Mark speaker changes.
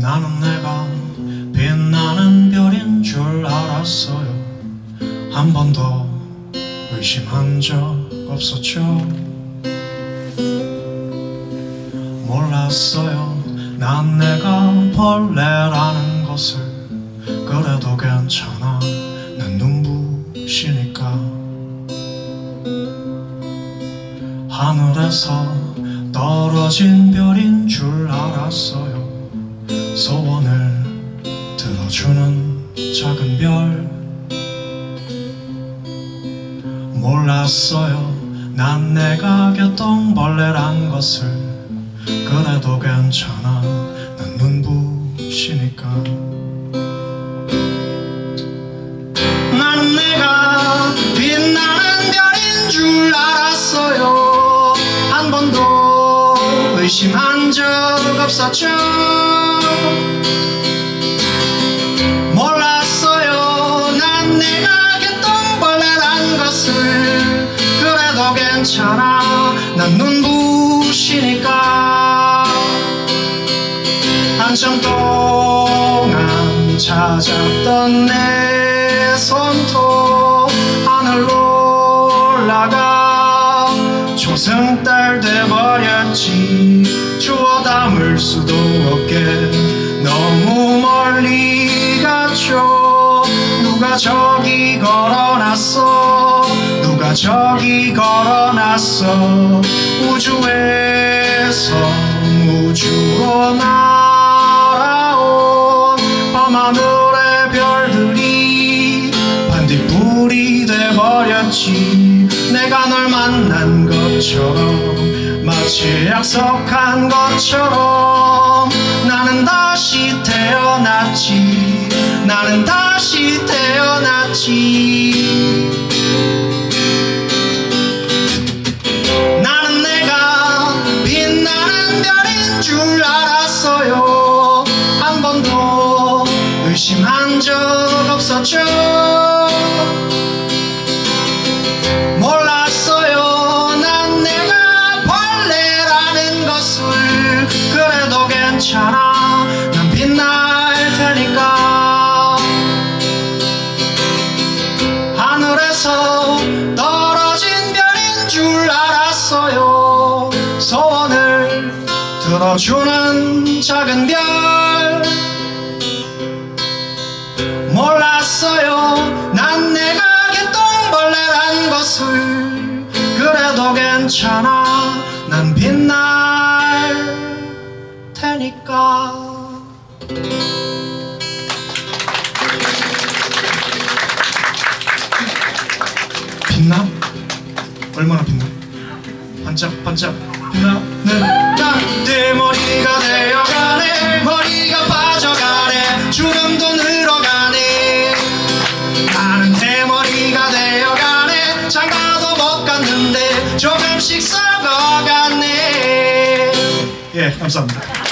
Speaker 1: 나는 내가 빛나는 별인 줄 알았어요. 한 번도 의심한 적 없었죠. 몰랐어요. 난 내가 벌레라는 것을. 그래도 괜찮아. 난 눈부시니까 하늘에서 떨어진 별인 줄 알았어요. 소원을 들어주는 작은 별. 몰랐어요. 난 내가 개똥벌레란 것을. 그래도 괜찮아. 난 눈부시니까 의심한 적 없었죠. 몰랐어요. 난 내가 개똥벌레란 것을. 그래도 괜찮아. 난 눈부시니까. 한참 동안 찾았던 내 손톱 하늘로 올라가 초승달 돼버렸지. 주워 담을 수도 없게. 너무 멀리 갔죠. 누가 저기 걸어놨어? 누가 저기 걸어놨어? 우주에서 우주로 날아온 밤하늘의 별들이 반딧불이 돼버렸지 내가 널 만난 것처럼 마치 약속한 것처럼 나는 다시 태어났지 나는 다시 태어났지. 나는 내가 빛나는 별인 줄 알았어요. 한 번도 의심한 적 없었죠 알았어요. 소원을 들어주는 작은 별. 몰랐어요. 난 내가 개똥벌레란 것을. 그래도 괜찮아. 난 빛날 테니까. 빛나? 얼마나 빛나? 반짝반짝. 빛나는 난내 머리가 되어가네. 머리가 빠져가네. 주름도 늘어가네. 나는 대머리가 되어가네. 장가도 못 갔는데 조금씩 썩어가네. 예 감사합니다